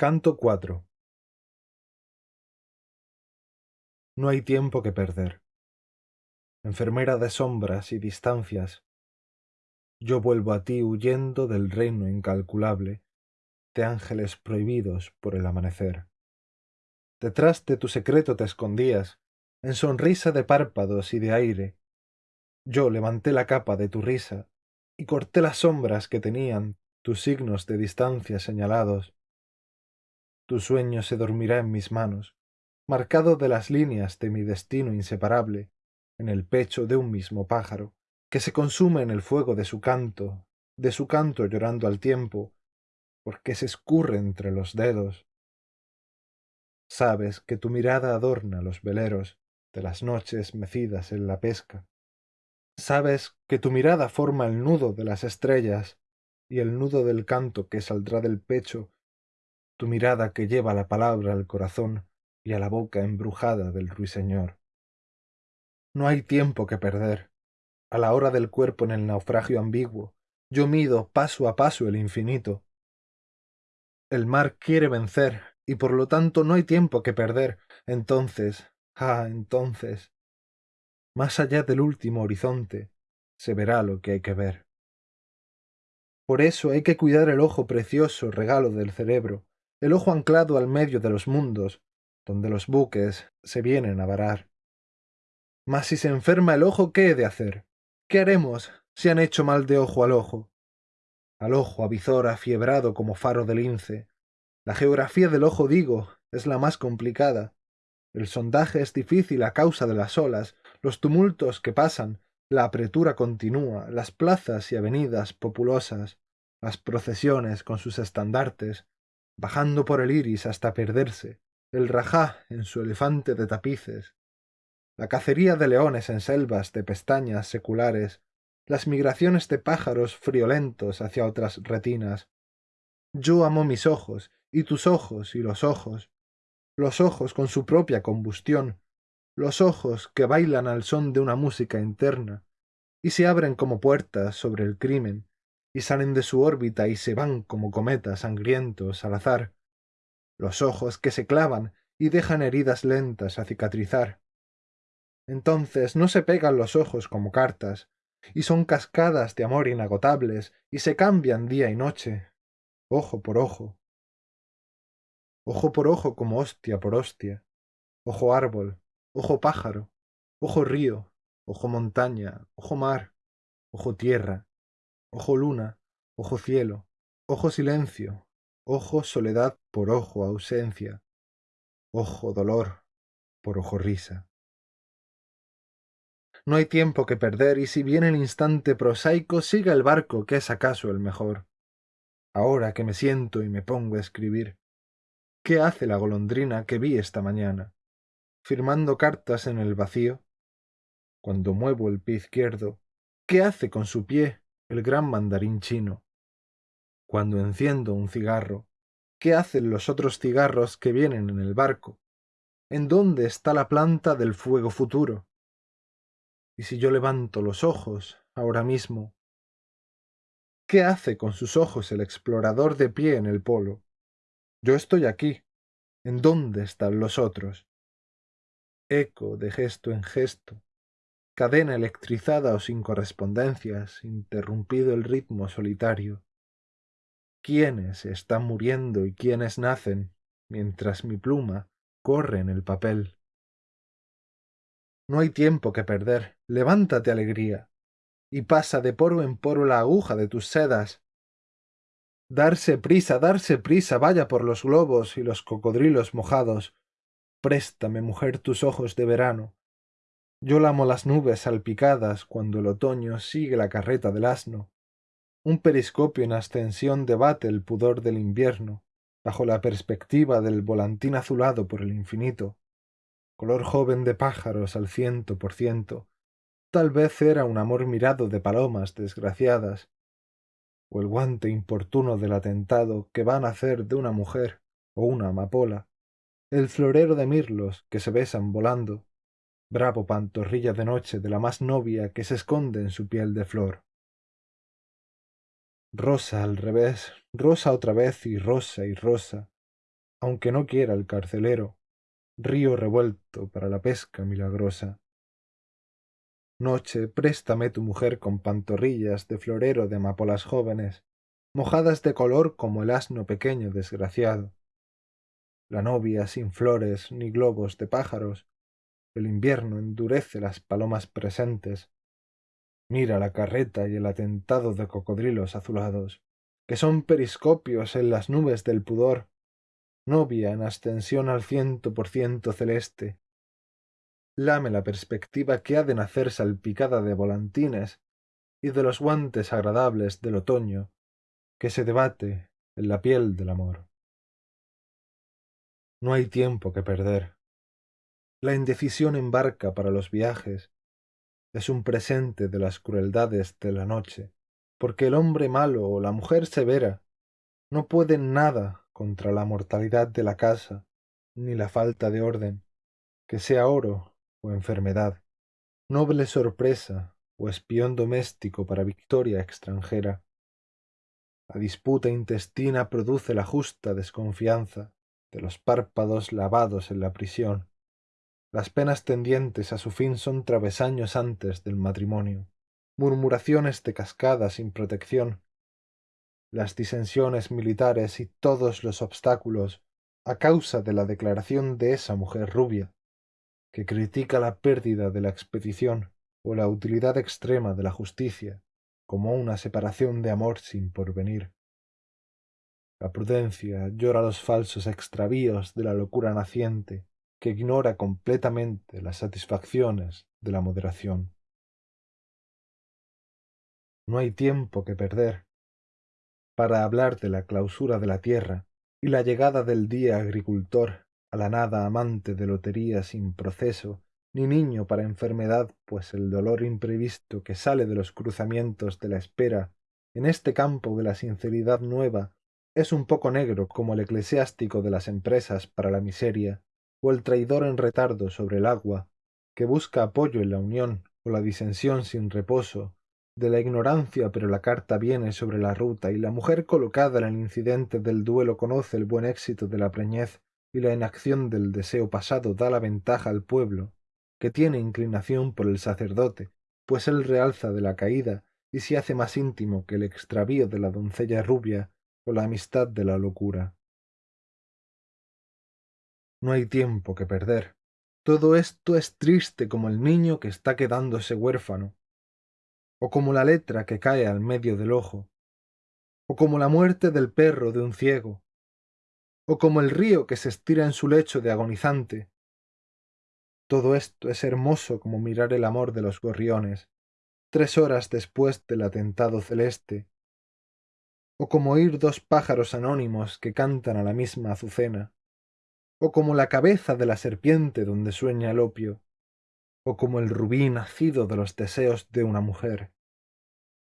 Canto 4 No hay tiempo que perder. Enfermera de sombras y distancias, yo vuelvo a ti huyendo del reino incalculable de ángeles prohibidos por el amanecer. Detrás de tu secreto te escondías, en sonrisa de párpados y de aire. Yo levanté la capa de tu risa y corté las sombras que tenían tus signos de distancia señalados. Tu sueño se dormirá en mis manos, marcado de las líneas de mi destino inseparable, en el pecho de un mismo pájaro, que se consume en el fuego de su canto, de su canto llorando al tiempo, porque se escurre entre los dedos. Sabes que tu mirada adorna los veleros de las noches mecidas en la pesca. Sabes que tu mirada forma el nudo de las estrellas y el nudo del canto que saldrá del pecho, tu mirada que lleva la palabra al corazón y a la boca embrujada del ruiseñor. No hay tiempo que perder. A la hora del cuerpo en el naufragio ambiguo, yo mido paso a paso el infinito. El mar quiere vencer, y por lo tanto no hay tiempo que perder. Entonces, ah, entonces, más allá del último horizonte, se verá lo que hay que ver. Por eso hay que cuidar el ojo precioso regalo del cerebro, el ojo anclado al medio de los mundos, donde los buques se vienen a varar. Mas si se enferma el ojo, ¿qué he de hacer? ¿Qué haremos si han hecho mal de ojo al ojo? Al ojo avizor afiebrado como faro de lince, la geografía del ojo, digo, es la más complicada. El sondaje es difícil a causa de las olas, los tumultos que pasan, la apretura continua, las plazas y avenidas populosas, las procesiones con sus estandartes, bajando por el iris hasta perderse, el rajá en su elefante de tapices, la cacería de leones en selvas de pestañas seculares, las migraciones de pájaros friolentos hacia otras retinas. Yo amo mis ojos y tus ojos y los ojos, los ojos con su propia combustión, los ojos que bailan al son de una música interna, y se abren como puertas sobre el crimen, y salen de su órbita y se van como cometas sangrientos al azar, los ojos que se clavan y dejan heridas lentas a cicatrizar. Entonces no se pegan los ojos como cartas, y son cascadas de amor inagotables, y se cambian día y noche, ojo por ojo, ojo por ojo como hostia por hostia, ojo árbol, ojo pájaro, ojo río, ojo montaña, ojo mar, ojo tierra, ojo luna, ojo cielo, ojo silencio, ojo soledad por ojo ausencia, ojo dolor por ojo risa. No hay tiempo que perder y si viene el instante prosaico siga el barco que es acaso el mejor. Ahora que me siento y me pongo a escribir, ¿Qué hace la golondrina que vi esta mañana? Firmando cartas en el vacío. Cuando muevo el pie izquierdo, ¿qué hace con su pie el gran mandarín chino? Cuando enciendo un cigarro, ¿qué hacen los otros cigarros que vienen en el barco? ¿En dónde está la planta del fuego futuro? Y si yo levanto los ojos ahora mismo, ¿qué hace con sus ojos el explorador de pie en el polo? Yo estoy aquí. ¿En dónde están los otros? Eco de gesto en gesto, cadena electrizada o sin correspondencias, interrumpido el ritmo solitario. ¿Quiénes están muriendo y quiénes nacen mientras mi pluma corre en el papel? No hay tiempo que perder. Levántate, alegría, y pasa de poro en poro la aguja de tus sedas, Darse prisa, darse prisa, vaya por los globos y los cocodrilos mojados. Préstame, mujer, tus ojos de verano. Yo lamo las nubes salpicadas cuando el otoño sigue la carreta del asno. Un periscopio en ascensión debate el pudor del invierno, bajo la perspectiva del volantín azulado por el infinito. Color joven de pájaros al ciento por ciento. Tal vez era un amor mirado de palomas desgraciadas, o el guante importuno del atentado que va a nacer de una mujer o una amapola, el florero de mirlos que se besan volando, bravo pantorrilla de noche de la más novia que se esconde en su piel de flor. Rosa al revés, rosa otra vez y rosa y rosa, aunque no quiera el carcelero, río revuelto para la pesca milagrosa. Noche, préstame tu mujer con pantorrillas de florero de amapolas jóvenes, mojadas de color como el asno pequeño desgraciado. La novia sin flores ni globos de pájaros, el invierno endurece las palomas presentes. Mira la carreta y el atentado de cocodrilos azulados, que son periscopios en las nubes del pudor, novia en ascensión al ciento por ciento celeste. Lame la perspectiva que ha de nacer salpicada de volantines y de los guantes agradables del otoño, que se debate en la piel del amor. No hay tiempo que perder. La indecisión embarca para los viajes. Es un presente de las crueldades de la noche, porque el hombre malo o la mujer severa no pueden nada contra la mortalidad de la casa, ni la falta de orden, que sea oro o enfermedad, noble sorpresa o espión doméstico para victoria extranjera. La disputa intestina produce la justa desconfianza de los párpados lavados en la prisión, las penas tendientes a su fin son travesaños antes del matrimonio, murmuraciones de cascada sin protección. Las disensiones militares y todos los obstáculos a causa de la declaración de esa mujer rubia, que critica la pérdida de la expedición o la utilidad extrema de la justicia como una separación de amor sin porvenir. La prudencia llora los falsos extravíos de la locura naciente que ignora completamente las satisfacciones de la moderación. No hay tiempo que perder para hablar de la clausura de la tierra y la llegada del día agricultor a la nada amante de lotería sin proceso, ni niño para enfermedad, pues el dolor imprevisto que sale de los cruzamientos de la espera en este campo de la sinceridad nueva es un poco negro como el eclesiástico de las empresas para la miseria o el traidor en retardo sobre el agua, que busca apoyo en la unión o la disensión sin reposo, de la ignorancia pero la carta viene sobre la ruta y la mujer colocada en el incidente del duelo conoce el buen éxito de la preñez y la inacción del deseo pasado da la ventaja al pueblo, que tiene inclinación por el sacerdote, pues él realza de la caída y se hace más íntimo que el extravío de la doncella rubia o la amistad de la locura. No hay tiempo que perder. Todo esto es triste como el niño que está quedándose huérfano, o como la letra que cae al medio del ojo, o como la muerte del perro de un ciego, o como el río que se estira en su lecho de agonizante. Todo esto es hermoso como mirar el amor de los gorriones, tres horas después del atentado celeste, o como oír dos pájaros anónimos que cantan a la misma azucena o como la cabeza de la serpiente donde sueña el opio, o como el rubí nacido de los deseos de una mujer,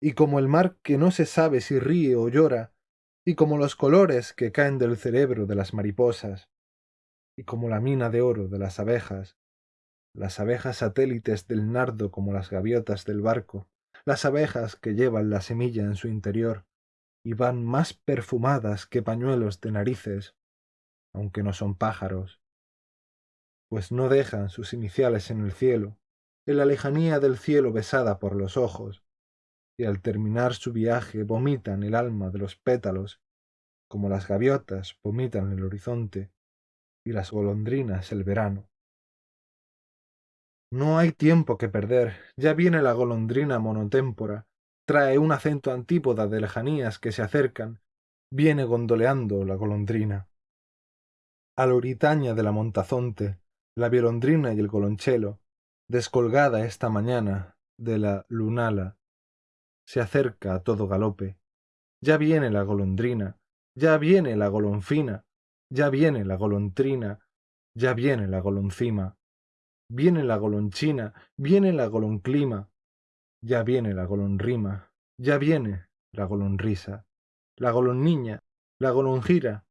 y como el mar que no se sabe si ríe o llora, y como los colores que caen del cerebro de las mariposas, y como la mina de oro de las abejas, las abejas satélites del nardo como las gaviotas del barco, las abejas que llevan la semilla en su interior, y van más perfumadas que pañuelos de narices aunque no son pájaros, pues no dejan sus iniciales en el cielo, en la lejanía del cielo besada por los ojos, y al terminar su viaje vomitan el alma de los pétalos, como las gaviotas vomitan el horizonte y las golondrinas el verano. No hay tiempo que perder, ya viene la golondrina monotémpora, trae un acento antípoda de lejanías que se acercan, viene gondoleando la golondrina a la oritaña de la montazonte, la violondrina y el golonchelo, descolgada esta mañana de la lunala, se acerca a todo galope. Ya viene la golondrina, ya viene la golonfina, ya viene la golontrina, ya viene la goloncima, viene la golonchina, viene la golonclima, ya viene la golonrima, ya viene la golonrisa, la golonniña, la golongira,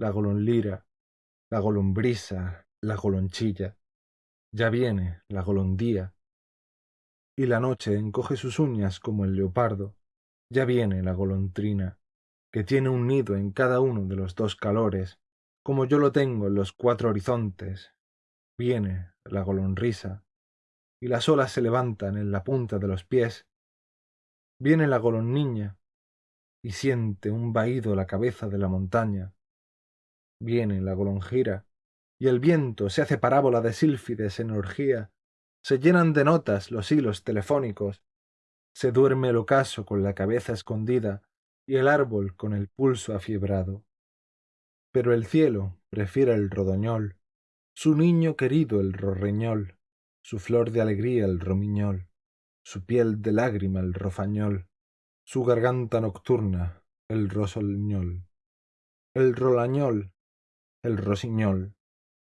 la golonlira, la golombrisa, la golonchilla, ya viene la golondía, y la noche encoge sus uñas como el leopardo, ya viene la golondrina, que tiene un nido en cada uno de los dos calores, como yo lo tengo en los cuatro horizontes. Viene la golonrisa, y las olas se levantan en la punta de los pies. Viene la golonniña, y siente un vaído la cabeza de la montaña. Viene la golonjira, y el viento se hace parábola de sílfides en orgía. Se llenan de notas los hilos telefónicos. Se duerme el ocaso con la cabeza escondida y el árbol con el pulso afiebrado pero el cielo prefiere el rodoñol, su niño querido el rorreñol, su flor de alegría el romiñol, su piel de lágrima el rofañol, su garganta nocturna el rosolñol, el rolañol, el rosiñol.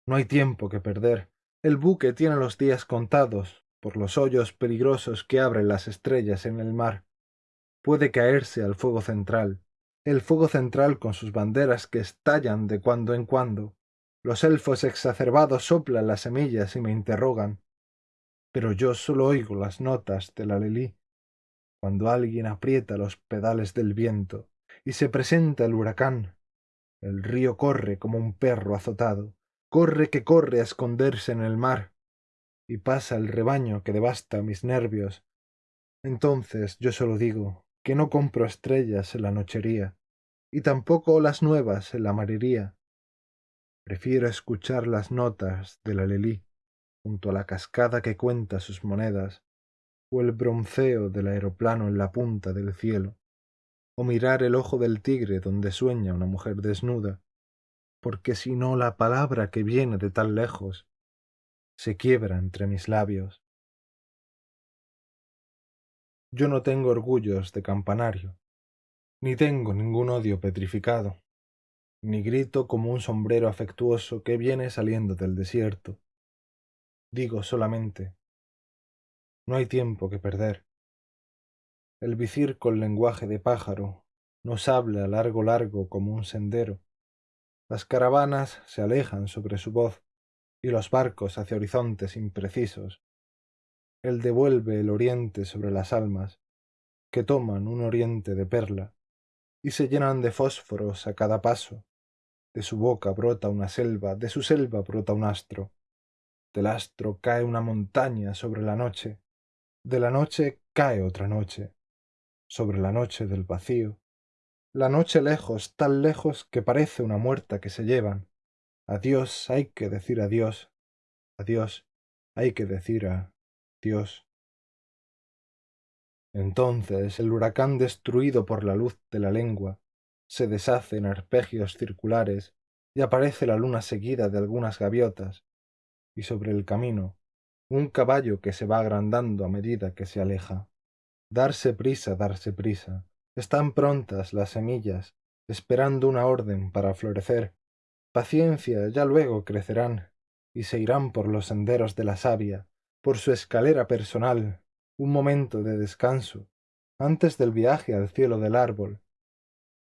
No hay tiempo que perder, el buque tiene los días contados por los hoyos peligrosos que abren las estrellas en el mar. Puede caerse al fuego central, el fuego central con sus banderas que estallan de cuando en cuando. Los elfos exacerbados soplan las semillas y me interrogan. Pero yo solo oigo las notas de la lelí. Cuando alguien aprieta los pedales del viento y se presenta el huracán, el río corre como un perro azotado, corre que corre a esconderse en el mar, y pasa el rebaño que devasta mis nervios. Entonces yo solo digo que no compro estrellas en la nochería, y tampoco las nuevas en la mariría. Prefiero escuchar las notas de la lelí junto a la cascada que cuenta sus monedas, o el bronceo del aeroplano en la punta del cielo, o mirar el ojo del tigre donde sueña una mujer desnuda, porque si no la palabra que viene de tan lejos se quiebra entre mis labios. Yo no tengo orgullos de campanario, ni tengo ningún odio petrificado, ni grito como un sombrero afectuoso que viene saliendo del desierto. Digo solamente, no hay tiempo que perder. El vicir con lenguaje de pájaro nos habla largo largo como un sendero. Las caravanas se alejan sobre su voz y los barcos hacia horizontes imprecisos. Él devuelve el oriente sobre las almas, que toman un oriente de perla y se llenan de fósforos a cada paso. De su boca brota una selva, de su selva brota un astro. Del astro cae una montaña sobre la noche, de la noche cae otra noche, sobre la noche del vacío. La noche lejos, tan lejos que parece una muerta que se llevan. Adiós hay que decir adiós, adiós hay que decir a Dios. Entonces el huracán destruido por la luz de la lengua se deshace en arpegios circulares y aparece la luna seguida de algunas gaviotas, y sobre el camino un caballo que se va agrandando a medida que se aleja. Darse prisa, darse prisa. Están prontas las semillas, esperando una orden para florecer. Paciencia, ya luego crecerán, y se irán por los senderos de la savia, por su escalera personal, un momento de descanso antes del viaje al cielo del árbol.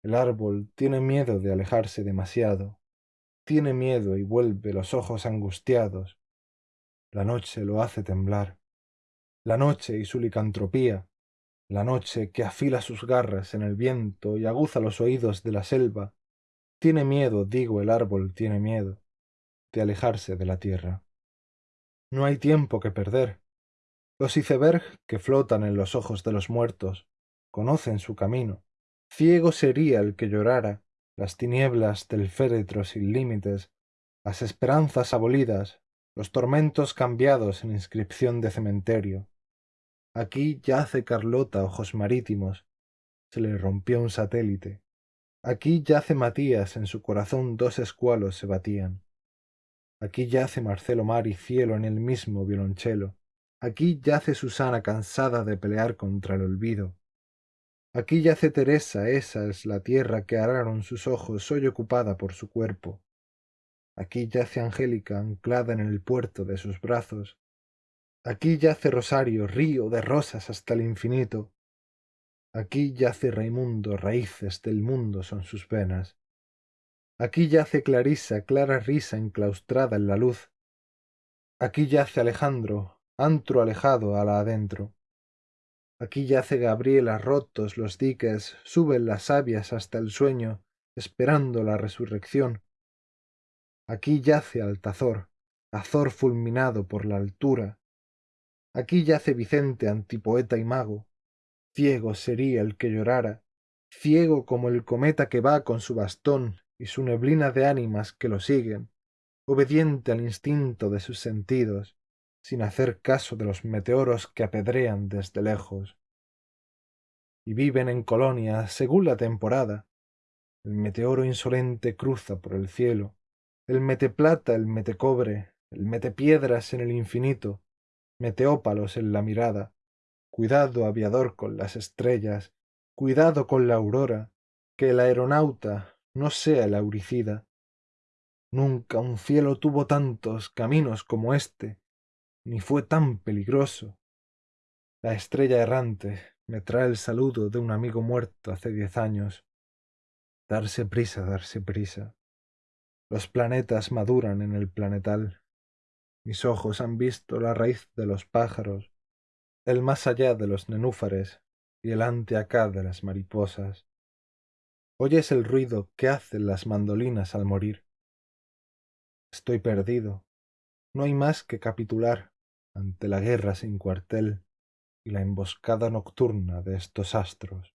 El árbol tiene miedo de alejarse demasiado, tiene miedo y vuelve los ojos angustiados. La noche lo hace temblar. La noche y su licantropía, la noche que afila sus garras en el viento y aguza los oídos de la selva, tiene miedo, digo, el árbol tiene miedo, de alejarse de la tierra. No hay tiempo que perder. Los iceberg que flotan en los ojos de los muertos conocen su camino. Ciego sería el que llorara las tinieblas del féretro sin límites, las esperanzas abolidas, los tormentos cambiados en inscripción de cementerio. Aquí yace Carlota ojos marítimos, se le rompió un satélite. Aquí yace Matías, en su corazón dos escualos se batían. Aquí yace Marcelo mar y cielo en el mismo violonchelo. Aquí yace Susana cansada de pelear contra el olvido. Aquí yace Teresa, esa es la tierra que araron sus ojos hoy ocupada por su cuerpo. Aquí yace Angélica anclada en el puerto de sus brazos. Aquí yace Rosario, río de rosas hasta el infinito. Aquí yace Raimundo, raíces del mundo son sus venas. Aquí yace Clarisa, clara risa enclaustrada en la luz. Aquí yace Alejandro, antro alejado a la adentro. Aquí yace Gabriela rotos los diques, suben las sabias hasta el sueño, esperando la resurrección. aquí yace Altazor, Azor fulminado por la altura. Aquí yace Vicente, antipoeta y mago. Ciego sería el que llorara, ciego como el cometa que va con su bastón y su neblina de ánimas que lo siguen, obediente al instinto de sus sentidos, sin hacer caso de los meteoros que apedrean desde lejos. Y viven en colonias según la temporada. El meteoro insolente cruza por el cielo, el mete plata, el mete cobre, el mete piedras en el infinito, meteópalos en la mirada. Cuidado, aviador, con las estrellas, cuidado con la aurora, que el aeronauta no sea el auricida. Nunca un cielo tuvo tantos caminos como éste, ni fue tan peligroso. La estrella errante me trae el saludo de un amigo muerto hace diez años. Darse prisa, darse prisa. Los planetas maduran en el planetal. Mis ojos han visto la raíz de los pájaros, el más allá de los nenúfares y el ante acá de las mariposas. Oyes el ruido que hacen las mandolinas al morir. Estoy perdido. No hay más que capitular ante la guerra sin cuartel y la emboscada nocturna de estos astros.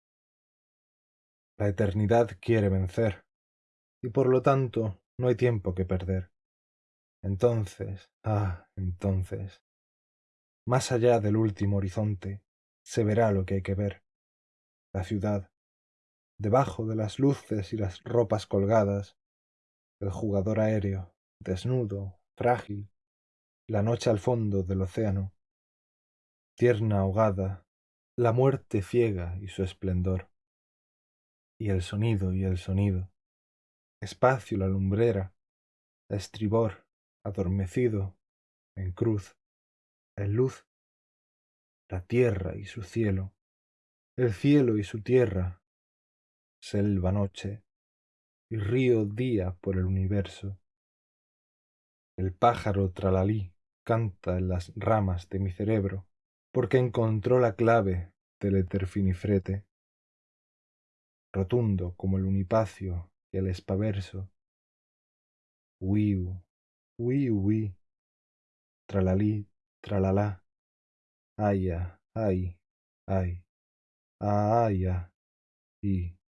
La eternidad quiere vencer, y por lo tanto no hay tiempo que perder. Entonces, ah, entonces, más allá del último horizonte, se verá lo que hay que ver. La ciudad, debajo de las luces y las ropas colgadas, el jugador aéreo, desnudo, frágil, la noche al fondo del océano, tierna ahogada, la muerte ciega y su esplendor, y el sonido y el sonido, espacio la lumbrera, estribor, adormecido, en cruz, en luz, la tierra y su cielo, el cielo y su tierra, selva noche y río día por el universo. El pájaro tralalí canta en las ramas de mi cerebro, porque encontró la clave del eterfinifrete. Rotundo como el unipacio y el espaverso. Wiu, wiu, wi, tralalí, tralalá, aya, ay, ay, aya, y